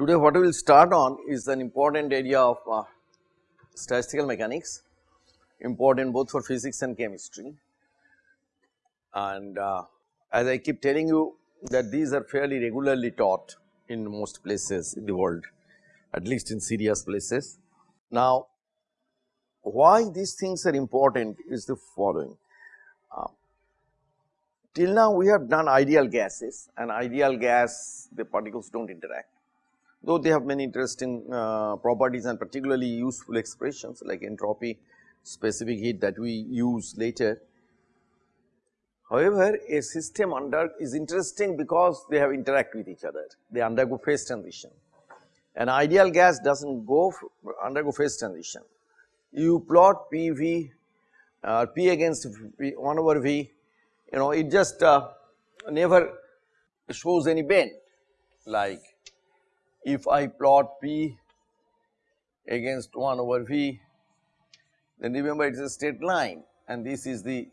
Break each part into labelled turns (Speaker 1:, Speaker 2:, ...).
Speaker 1: Today what we will start on is an important area of uh, statistical mechanics, important both for physics and chemistry. And uh, as I keep telling you that these are fairly regularly taught in most places in the world, at least in serious places. Now, why these things are important is the following. Uh, till now we have done ideal gases and ideal gas the particles do not interact though they have many interesting uh, properties and particularly useful expressions like entropy, specific heat that we use later. However, a system under is interesting because they have interact with each other, they undergo phase transition. An ideal gas does not go undergo phase transition. You plot PV, uh, P against v, 1 over V, you know it just uh, never shows any bend like if I plot P against 1 over V, then remember it is a straight line and this is the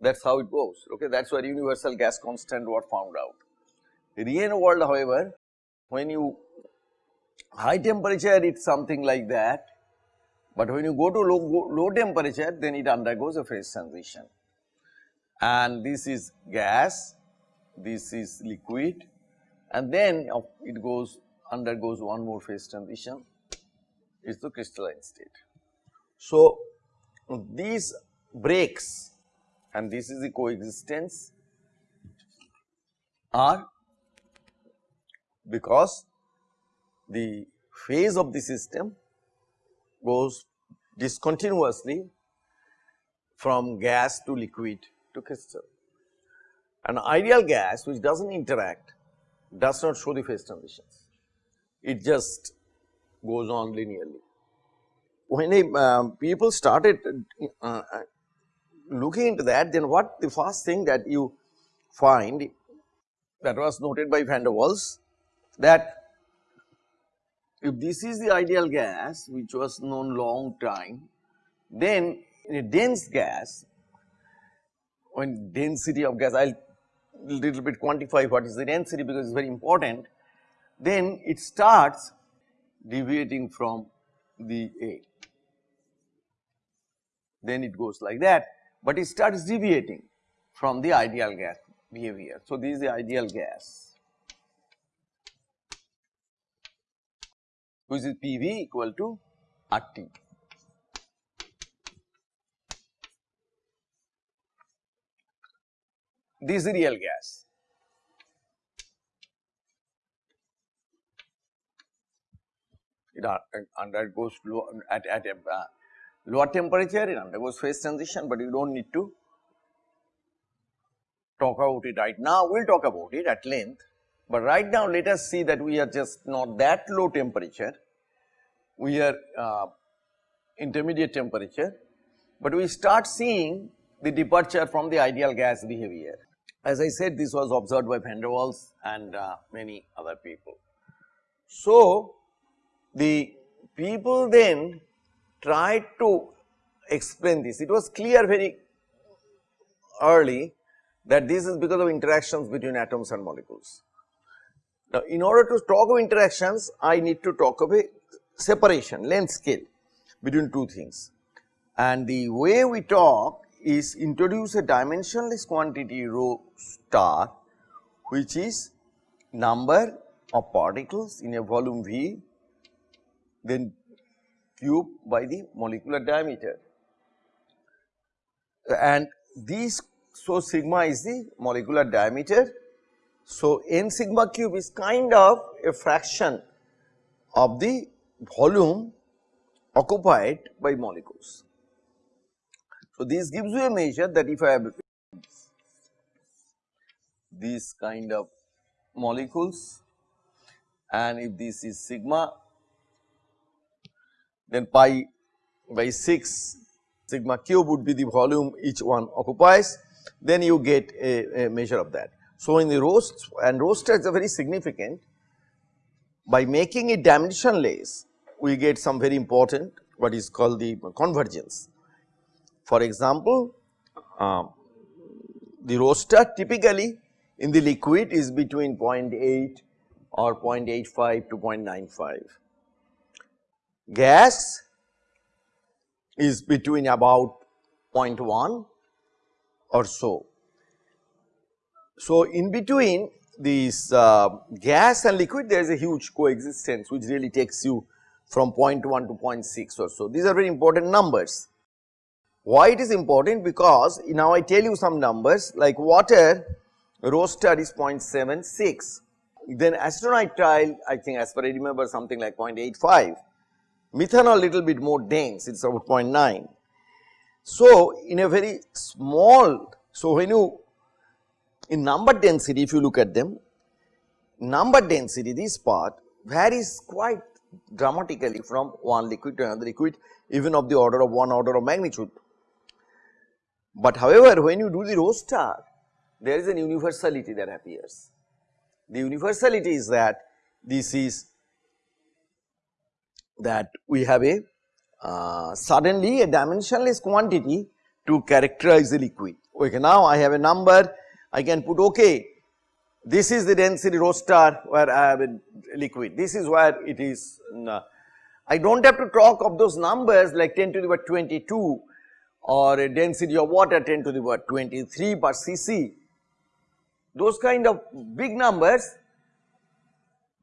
Speaker 1: that is how it goes okay that is where universal gas constant was found out. Real world however when you high temperature it is something like that but when you go to low, low temperature then it undergoes a phase transition and this is gas, this is liquid and then it goes undergoes one more phase transition is the crystalline state. So, these breaks and this is the coexistence are because the phase of the system goes discontinuously from gas to liquid to crystal. An ideal gas which does not interact does not show the phase transitions, it just goes on linearly. When uh, people started uh, uh, looking into that then what the first thing that you find that was noted by van der Waals that if this is the ideal gas which was known long time then in a dense gas when density of gas I will little bit quantify what is the density because it is very important, then it starts deviating from the A. Then it goes like that, but it starts deviating from the ideal gas behavior. So, this is the ideal gas which is PV equal to RT. This is real gas. It undergoes low, at, at a uh, lower temperature, it undergoes phase transition, but you do not need to talk about it right now. We will talk about it at length, but right now let us see that we are just not that low temperature, we are uh, intermediate temperature, but we start seeing the departure from the ideal gas behavior. As I said this was observed by van der Waals and uh, many other people. So, the people then tried to explain this. It was clear very early that this is because of interactions between atoms and molecules. Now, in order to talk of interactions, I need to talk of a separation, length scale between two things. And the way we talk is introduce a dimensionless quantity rho star which is number of particles in a volume V then cube by the molecular diameter and this so sigma is the molecular diameter. So, n sigma cube is kind of a fraction of the volume occupied by molecules. So, this gives you a measure that if I have these kind of molecules and if this is sigma then pi by 6 sigma cube would be the volume each one occupies then you get a, a measure of that. So, in the roast and rho are very significant by making it dimensionless we get some very important what is called the convergence. For example, uh, the rho star typically in the liquid is between 0.8 or 0.85 to 0.95. Gas is between about 0.1 or so. So, in between this uh, gas and liquid there is a huge coexistence which really takes you from 0.1 to 0.6 or so. These are very important numbers. Why it is important? Because now I tell you some numbers like water rho star is 0.76, then acetonitrile I think as per I remember something like 0.85, methanol little bit more dense it is about 0.9. So, in a very small, so when you in number density if you look at them, number density this part varies quite dramatically from one liquid to another liquid even of the order of one order of magnitude. But however, when you do the rho star there is an universality that appears. The universality is that this is that we have a uh, suddenly a dimensionless quantity to characterize the liquid. Okay, now I have a number I can put okay this is the density rho star where I have a liquid this is where it is uh, I do not have to talk of those numbers like 10 to the power 22 or a density of water 10 to the power 23 per cc those kind of big numbers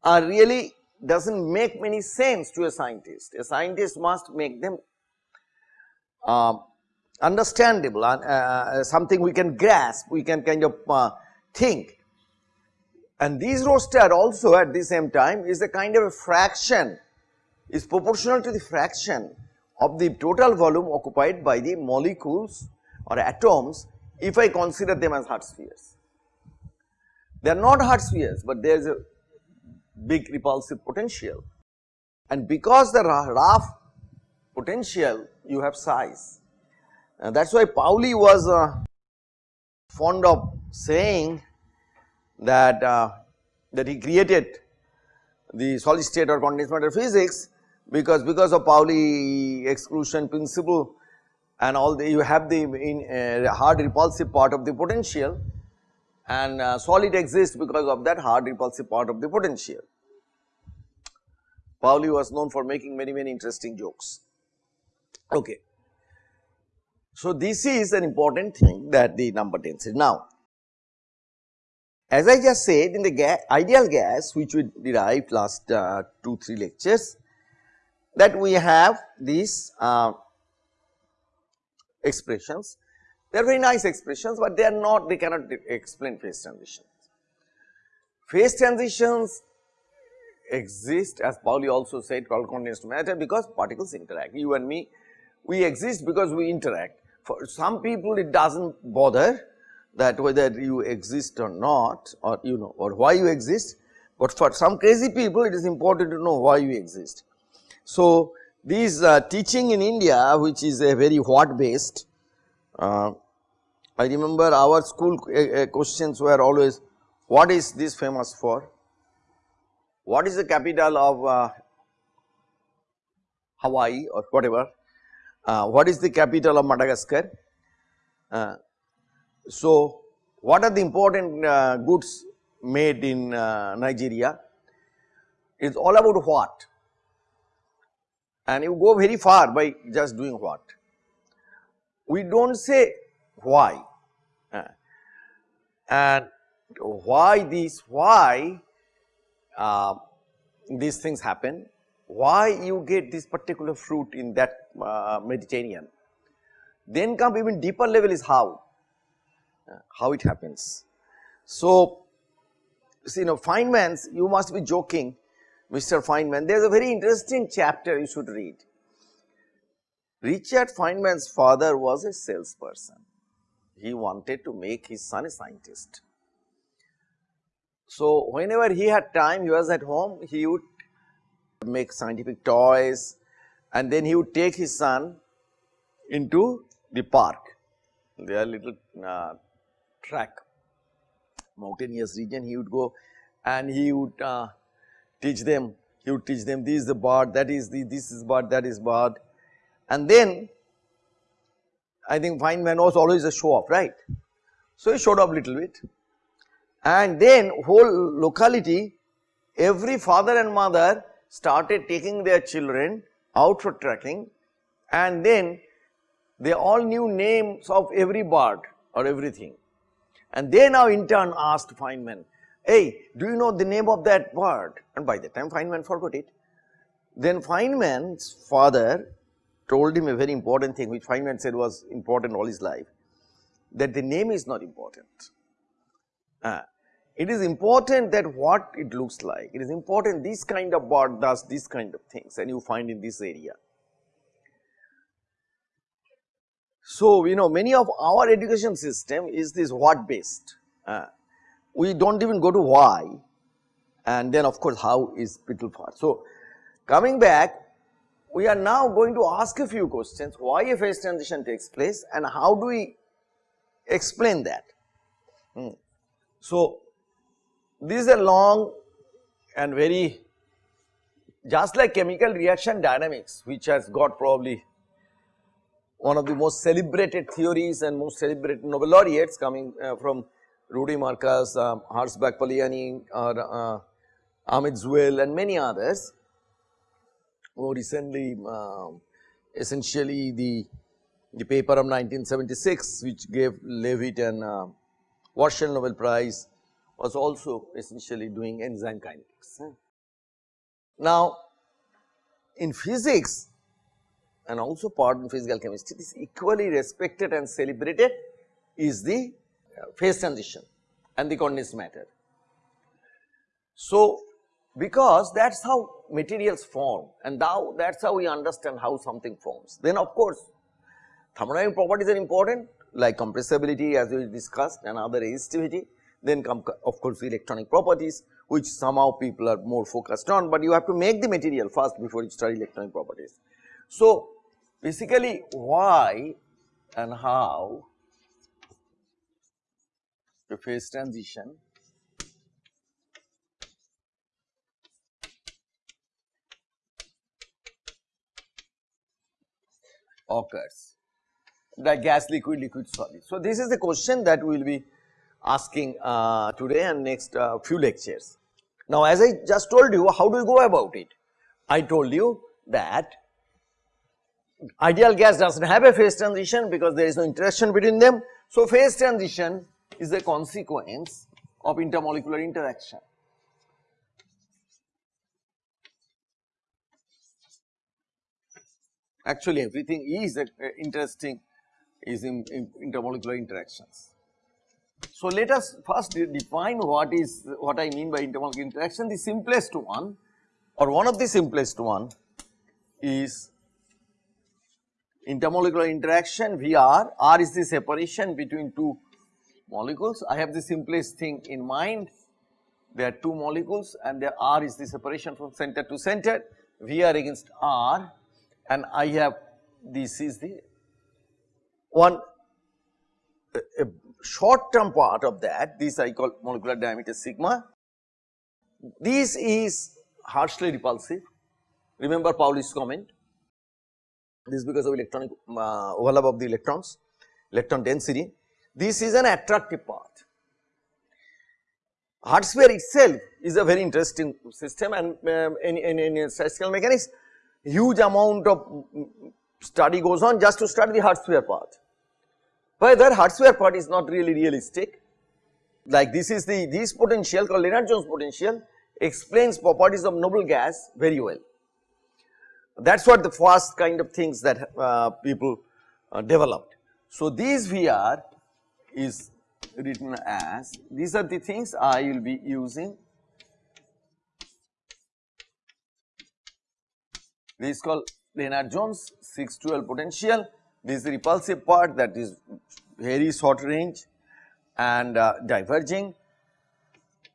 Speaker 1: are really does not make many sense to a scientist. A scientist must make them uh, understandable and uh, uh, something we can grasp, we can kind of uh, think. And these rho star also at the same time is a kind of a fraction is proportional to the fraction of the total volume occupied by the molecules or atoms if I consider them as hard spheres. They are not hard spheres, but there is a big repulsive potential and because the rough potential you have size. That is why Pauli was uh, fond of saying that uh, that he created the solid state or condensed matter physics because because of Pauli exclusion principle and all the you have the in, uh, hard repulsive part of the potential and uh, solid exists because of that hard repulsive part of the potential. Pauli was known for making many many interesting jokes. Okay. So, this is an important thing that the number density. Now, as I just said in the gas, ideal gas which we derived last uh, 2 3 lectures that we have these uh, expressions they are very nice expressions, but they are not they cannot explain phase transitions. Phase transitions exist as Pauli also said called condensed matter because particles interact you and me we exist because we interact for some people it does not bother that whether you exist or not or you know or why you exist, but for some crazy people it is important to know why you exist. So, these uh, teaching in India which is a very what based uh, I remember our school uh, questions were always what is this famous for? What is the capital of uh, Hawaii or whatever? Uh, what is the capital of Madagascar? Uh, so, what are the important uh, goods made in Nigeria? It is all about what and you go very far by just doing what. We do not say why uh, and why these why uh, these things happen why you get this particular fruit in that uh, Mediterranean. Then come even deeper level is how, uh, how it happens. So, see you know Feynman's you must be joking Mr. Feynman there is a very interesting chapter you should read. Richard Feynman's father was a salesperson he wanted to make his son a scientist. So, whenever he had time he was at home he would make scientific toys and then he would take his son into the park. There little uh, track mountainous region he would go and he would uh, teach them he would teach them this is the bird that is the this is bird that is bird and then I think Feynman was always a show off right. So, he showed off little bit and then whole locality every father and mother started taking their children out for trekking and then they all knew names of every bird or everything. And they now in turn asked Feynman, hey, do you know the name of that bird? And by the time Feynman forgot it. Then Feynman's father told him a very important thing which Feynman said was important all his life, that the name is not important. Uh, it is important that what it looks like, it is important this kind of bird does this kind of things and you find in this area. So, you know many of our education system is this what based, uh, we do not even go to why and then of course how is little far. So, coming back we are now going to ask a few questions why a phase transition takes place and how do we explain that. Hmm. So, this is a long and very just like chemical reaction dynamics which has got probably one of the most celebrated theories and most celebrated Nobel laureates coming uh, from Rudy Marcus, um, Herschbach Polanyi, uh, uh, Zewail and many others. More recently, um, essentially the, the paper of 1976 which gave Levitt and uh, Warshel Nobel Prize was also essentially doing enzyme kinetics. Now, in physics and also part in physical chemistry, this equally respected and celebrated is the phase transition and the condensed matter. So, because that is how materials form and now that is how we understand how something forms. Then of course, thermodynamic properties are important like compressibility as we discussed and other resistivity then come of course electronic properties which somehow people are more focused on, but you have to make the material first before you study electronic properties. So, basically why and how the phase transition occurs the gas liquid liquid solid. So, this is the question that we will be asking uh, today and next uh, few lectures. Now, as I just told you how do we go about it? I told you that ideal gas does not have a phase transition because there is no interaction between them. So, phase transition is a consequence of intermolecular interaction. Actually everything is uh, interesting is in, in intermolecular interactions. So, let us first define what is what I mean by intermolecular interaction. The simplest one or one of the simplest one is intermolecular interaction VR, R is the separation between two molecules. I have the simplest thing in mind, there are two molecules and there R is the separation from center to center, VR against R and I have this is the one a short term part of that this I call molecular diameter sigma. This is harshly repulsive remember Pauli's comment this is because of electronic uh, overlap of the electrons electron density. This is an attractive part. Hard sphere itself is a very interesting system and uh, in, in, in statistical mechanics huge amount of study goes on just to study the sphere part. Hard sphere part is not really realistic like this is the this potential called Lennard-Jones potential explains properties of noble gas very well. That is what the first kind of things that uh, people uh, developed. So, this VR is written as these are the things I will be using this is called Lennard-Jones 612 potential this is the repulsive part that is very short range and uh, diverging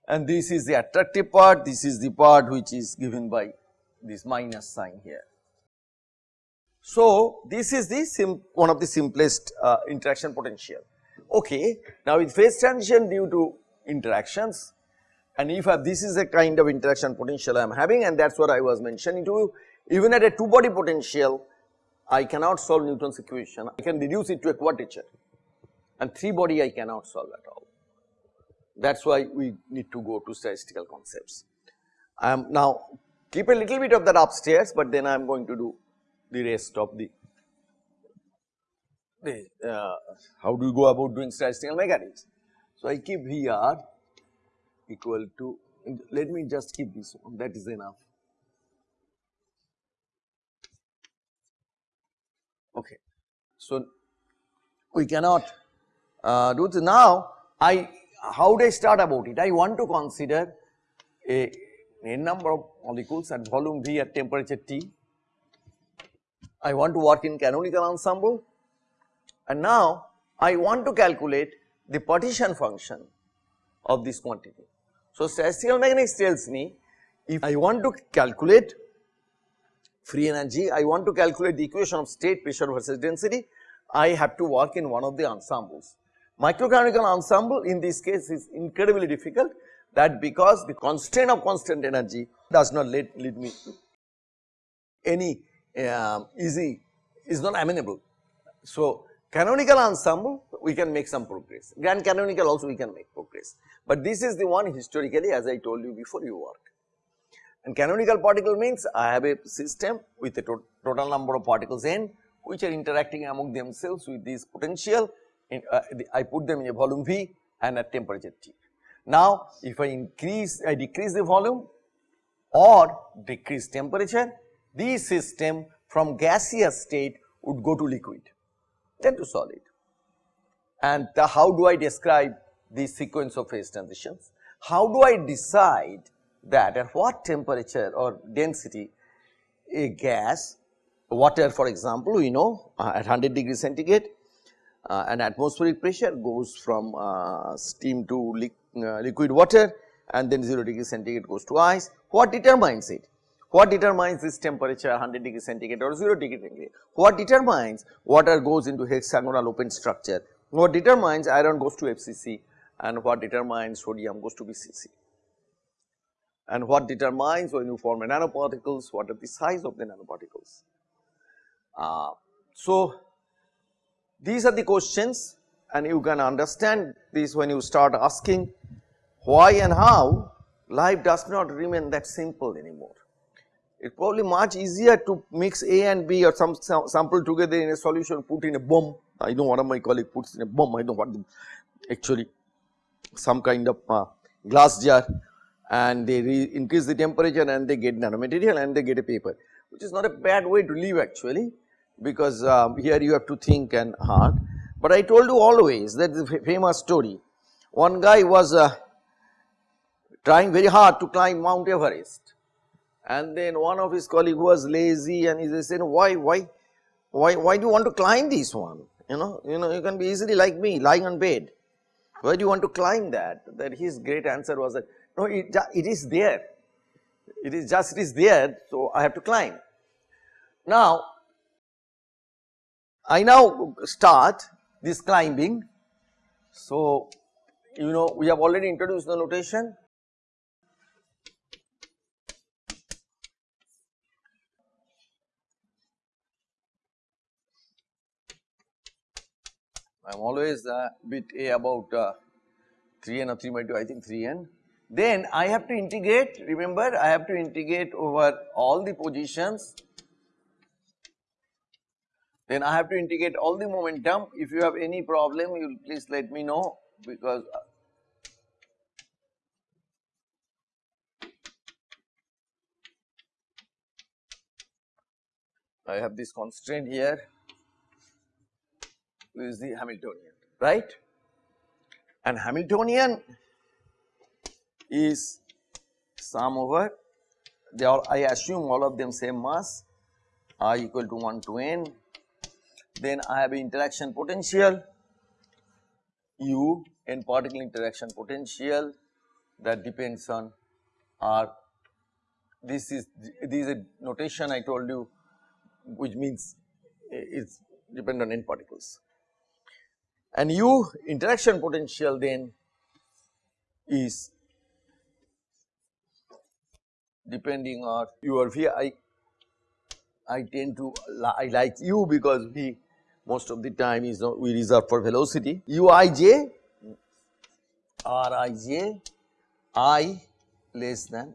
Speaker 1: and this is the attractive part this is the part which is given by this minus sign here. So, this is the one of the simplest uh, interaction potential. Okay. Now, with phase transition due to interactions and if I, this is a kind of interaction potential I am having and that is what I was mentioning to you even at a two body potential I cannot solve Newton's equation I can reduce it to a quadrature and three body I cannot solve at all that is why we need to go to statistical concepts. I am now keep a little bit of that upstairs, but then I am going to do the rest of the, uh, how do you go about doing statistical mechanics. So, I keep VR equal to let me just keep this one that is enough. Okay. So, we cannot uh, do this now I how do I start about it I want to consider a n number of molecules at volume V at temperature T. I want to work in canonical ensemble and now I want to calculate the partition function of this quantity. So, statistical mechanics tells me if I want to calculate free energy, I want to calculate the equation of state pressure versus density, I have to work in one of the ensembles. Microcanonical ensemble in this case is incredibly difficult that because the constraint of constant energy does not lead, lead me to any uh, easy is not amenable. So, canonical ensemble we can make some progress, grand canonical also we can make progress, but this is the one historically as I told you before you work. And canonical particle means I have a system with a to total number of particles n which are interacting among themselves with this potential, in, uh, the, I put them in a volume V and at temperature T. Now, if I increase, I decrease the volume or decrease temperature, the system from gaseous state would go to liquid, then to solid. And the, how do I describe the sequence of phase transitions? How do I decide that at what temperature or density a gas, water for example, we know uh, at 100 degree centigrade uh, and atmospheric pressure goes from uh, steam to li uh, liquid water and then 0 degree centigrade goes to ice. What determines it? What determines this temperature 100 degree centigrade or 0 degree centigrade? What determines water goes into hexagonal open structure? What determines iron goes to FCC and what determines sodium goes to BCC? And what determines when you form nanoparticles, what are the size of the nanoparticles? Uh, so, these are the questions and you can understand this when you start asking why and how life does not remain that simple anymore. It probably much easier to mix A and B or some, sample together in a solution put in a bomb. I know one of my colleague puts in a bomb, I know what actually some kind of uh, glass jar and they increase the temperature and they get nanomaterial and they get a paper which is not a bad way to live actually because um, here you have to think and hard. But I told you always that the famous story, one guy was uh, trying very hard to climb Mount Everest and then one of his colleague was lazy and he said why, why, why, why do you want to climb this one, you know, you know you can be easily like me lying on bed, why do you want to climb that, that his great answer was that no it, it is there, it is just it is there so I have to climb. Now I now start this climbing. So, you know we have already introduced the notation. I am always a bit a about uh, 3n or 3 by 2 I think 3n. Then I have to integrate remember I have to integrate over all the positions then I have to integrate all the momentum. If you have any problem, you please let me know because uh, I have this constraint here is the Hamiltonian, right? And Hamiltonian is sum over they are I assume all of them same mass i equal to 1 to n then I have interaction potential U and particle interaction potential that depends on R. This is this is a notation I told you which means eh, it's depend on n particles. And U interaction potential then is depending on U or V. I I tend to I like U because we most of the time is not we reserve for velocity uij rij i less than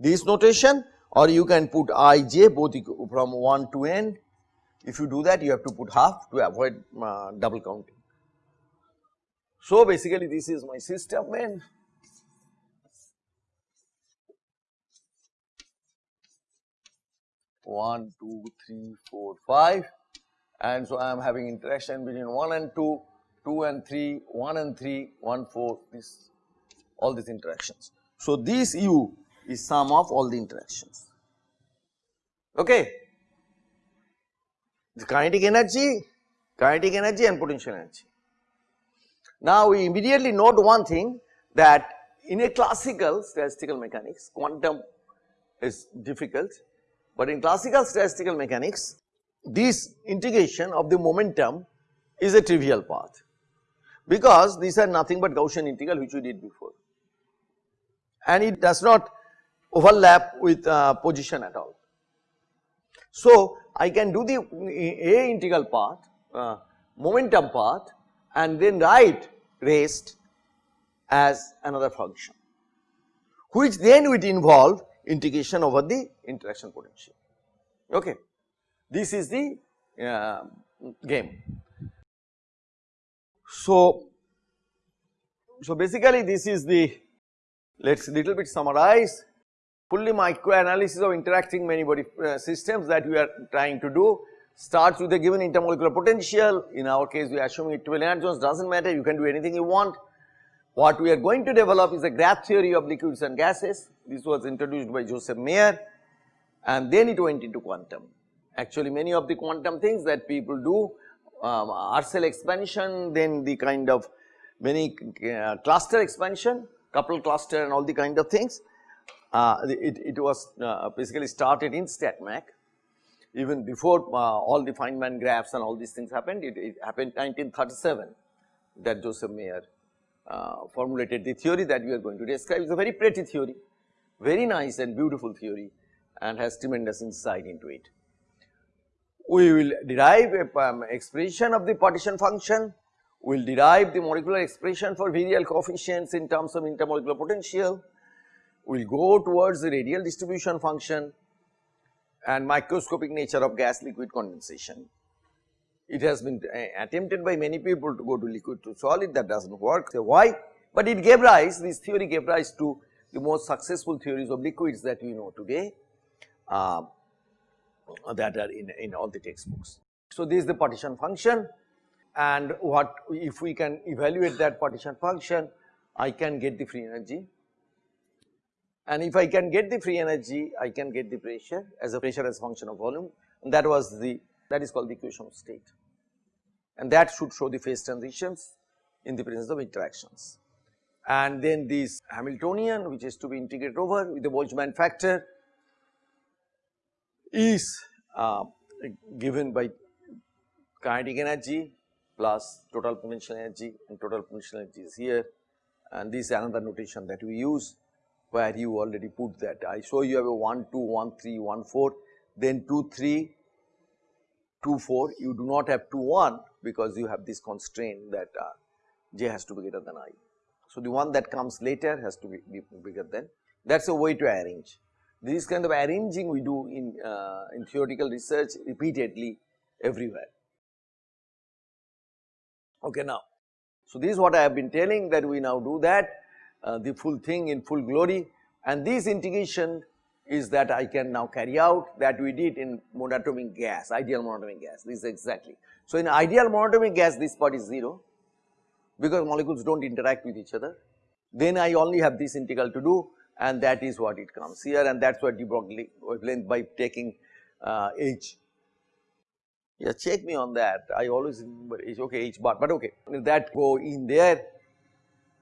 Speaker 1: this notation or you can put i j both from 1 to n. If you do that you have to put half to avoid uh, double counting. So basically this is my system when one, two, three, four, five and so I am having interaction between 1 and 2, 2 and 3, 1 and 3, 1, 4, this all these interactions. So this u is sum of all the interactions. Okay. The kinetic energy, kinetic energy and potential energy. Now we immediately note one thing that in a classical statistical mechanics, quantum is difficult, but in classical statistical mechanics, this integration of the momentum is a trivial part because these are nothing but Gaussian integral which we did before and it does not overlap with uh, position at all. So, I can do the A integral part, uh, momentum part and then write rest as another function which then would involve integration over the interaction potential. Okay. This is the uh, game. So, so basically this is the let us little bit summarize fully micro analysis of interacting many body uh, systems that we are trying to do starts with a given intermolecular potential in our case we are assuming it 12 Lennard-Jones does not matter you can do anything you want. What we are going to develop is a graph theory of liquids and gases this was introduced by Joseph Mayer and then it went into quantum. Actually many of the quantum things that people do um, cell expansion then the kind of many uh, cluster expansion couple cluster and all the kind of things. Uh, it, it was uh, basically started in StatMech even before uh, all the Feynman graphs and all these things happened it, it happened 1937 that Joseph Mayer uh, formulated the theory that we are going to describe. It is a very pretty theory, very nice and beautiful theory and has tremendous insight into it. We will derive a um, expression of the partition function we will derive the molecular expression for virial coefficients in terms of intermolecular potential. We will go towards the radial distribution function and microscopic nature of gas liquid condensation. It has been uh, attempted by many people to go to liquid to solid that does not work. So, why? But it gave rise, this theory gave rise to the most successful theories of liquids that we know today uh, that are in, in all the textbooks. So, this is the partition function and what if we can evaluate that partition function I can get the free energy and if I can get the free energy I can get the pressure as a pressure as function of volume. And that was the that is called the equation of state. And that should show the phase transitions in the presence of interactions. And then this Hamiltonian which is to be integrated over with the Boltzmann factor is uh, given by kinetic energy plus total potential energy. And total potential energy is here. And this is another notation that we use where you already put that. I show you have a 1, 2, 1, 3, 1, 4 then 2, 3, 2, 4 you do not have 2, 1 because you have this constraint that uh, j has to be greater than i. So, the one that comes later has to be, bigger than that is a way to arrange. This kind of arranging we do in, uh, in theoretical research repeatedly everywhere. Okay now, so this is what I have been telling that we now do that uh, the full thing in full glory and this integration is that I can now carry out that we did in monatomic gas, ideal monatomic gas, this is exactly. So, in ideal monatomic gas this part is 0 because molecules do not interact with each other. Then I only have this integral to do and that is what it comes here and that is what de Broglie wavelength by taking uh, h yeah, check me on that. I always remember H, okay, H bar, but okay, that go in there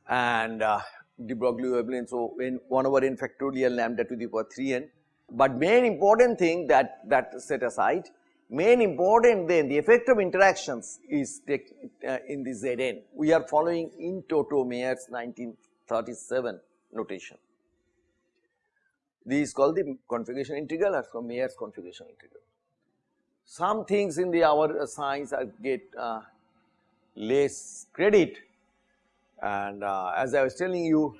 Speaker 1: and uh, de Broglie wavelength. So, in 1 over n factorial lambda to the power 3 n. But main important thing that, that set aside, main important then the effect of interactions is take, uh, in the Zn. We are following in toto Mayer's 1937 notation. This is called the configuration integral or from Mayer's configuration integral some things in the our science get uh, less credit and uh, as I was telling you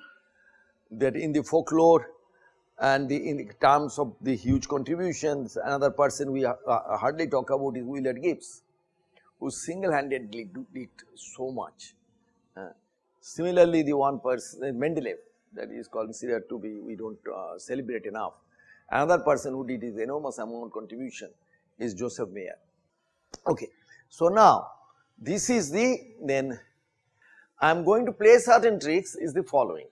Speaker 1: that in the folklore and the, in terms of the huge contributions another person we uh, uh hardly talk about is Willard Gibbs who single handedly did so much. Uh, similarly the one person Mendeleev that is considered to be we do not uh, celebrate enough. Another person who did his enormous amount contribution is Joseph Mayer. Okay. So, now this is the then I am going to play certain tricks is the following.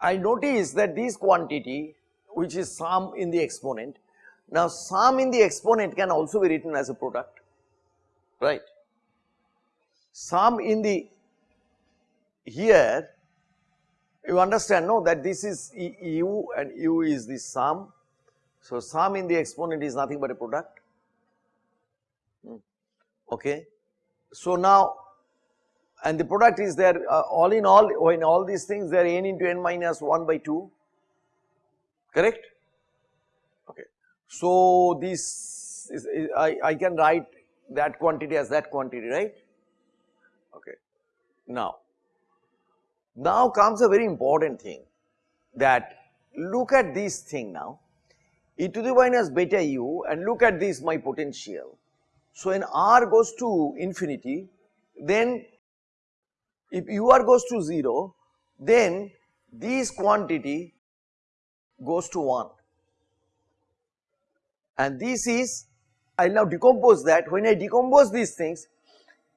Speaker 1: I notice that this quantity which is sum in the exponent. Now, sum in the exponent can also be written as a product, right. Sum in the here you understand no that this is u and u is the sum. So, sum in the exponent is nothing but a product. Hmm. Okay. So, now and the product is there uh, all in all when all these things they are n into n minus 1 by 2 correct? Okay. So this is, is I, I can write that quantity as that quantity right? Okay. Now now comes a very important thing that look at this thing now. E to the minus beta u and look at this my potential. So when r goes to infinity then if ur goes to 0, then this quantity goes to 1 and this is I will now decompose that when I decompose these things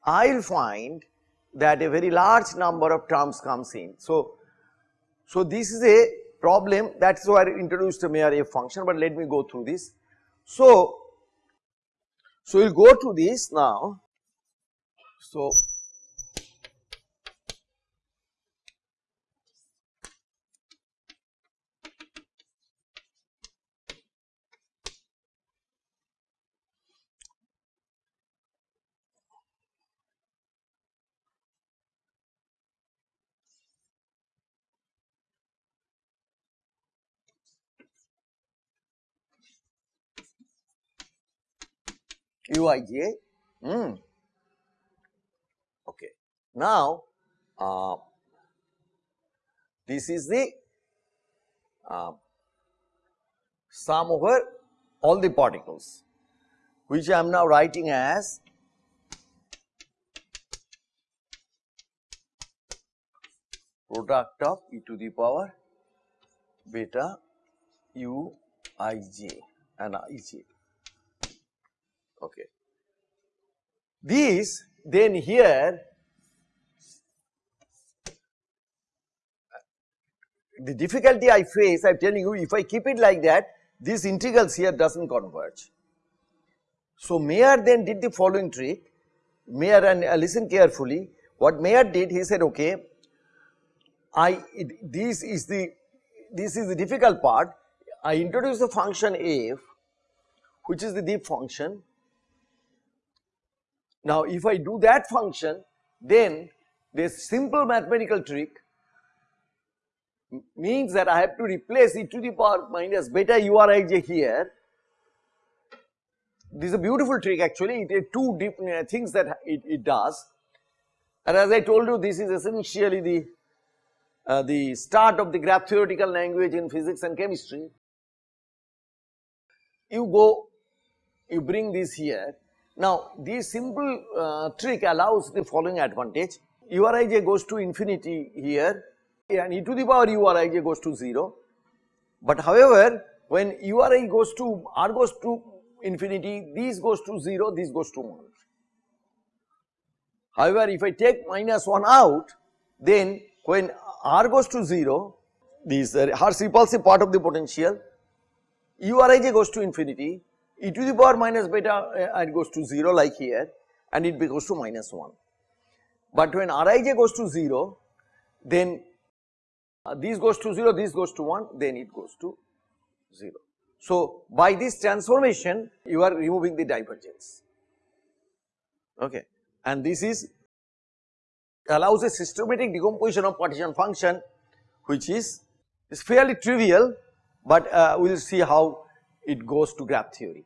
Speaker 1: I will find that a very large number of terms comes in. So, so this is a problem that is why I introduced a Mayer function but let me go through this. So, so we will go to this now. So, Uij. Mm. Okay. Now, uh, this is the uh, sum over all the particles which I am now writing as product of e to the power beta u i j and i j. Okay. These then here the difficulty I face I am telling you if I keep it like that these integrals here does not converge. So, Mayer then did the following trick Mayer and uh, listen carefully what Mayer did he said okay I it, this is the this is the difficult part I introduce the function f which is the deep function now, if I do that function then this simple mathematical trick means that I have to replace e to the power minus beta urij here. This is a beautiful trick actually, it is two different uh, things that it, it does. And as I told you this is essentially the, uh, the start of the graph theoretical language in physics and chemistry. You go, you bring this here now, this simple uh, trick allows the following advantage, urij goes to infinity here and e to the power urij goes to 0, but however, when uri goes to r goes to infinity, this goes to 0, this goes to 1. However, if I take minus 1 out, then when r goes to 0, this uh, Hertz repulsive part of the potential, urij goes to infinity, e to the power minus beta uh, it goes to 0 like here and it goes to minus 1. But when Rij goes to 0 then uh, this goes to 0 this goes to 1 then it goes to 0. So by this transformation you are removing the divergence okay and this is allows a systematic decomposition of partition function which is is fairly trivial but uh, we will see how it goes to graph theory.